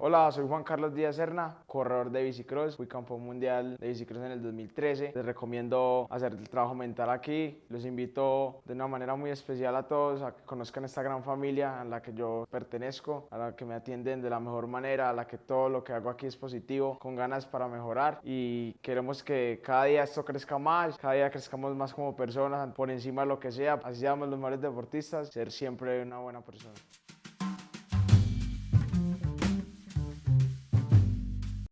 Hola, soy Juan Carlos Díaz Serna, corredor de bicicross, fui campeón mundial de bicicross en el 2013. Les recomiendo hacer el trabajo mental aquí. Los invito de una manera muy especial a todos a que conozcan esta gran familia a la que yo pertenezco, a la que me atienden de la mejor manera, a la que todo lo que hago aquí es positivo, con ganas para mejorar y queremos que cada día esto crezca más, cada día crezcamos más como personas, por encima de lo que sea, así seamos los mejores deportistas, ser siempre una buena persona.